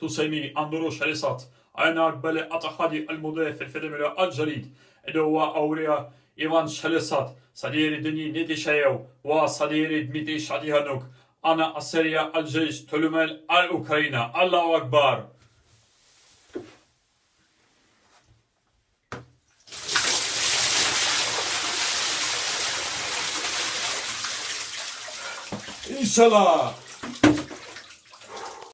تسمي أندرو شريسات أنا أقبل أتخادي المضيف في الفيلم الجديد اللي هو أوريا إيمان شلسات صدير دني نيتي شايو. وصديري دميتي شاديهانوك أنا أسريا الجيش تلمل الأوكرانيا الله أكبر. İnşallah.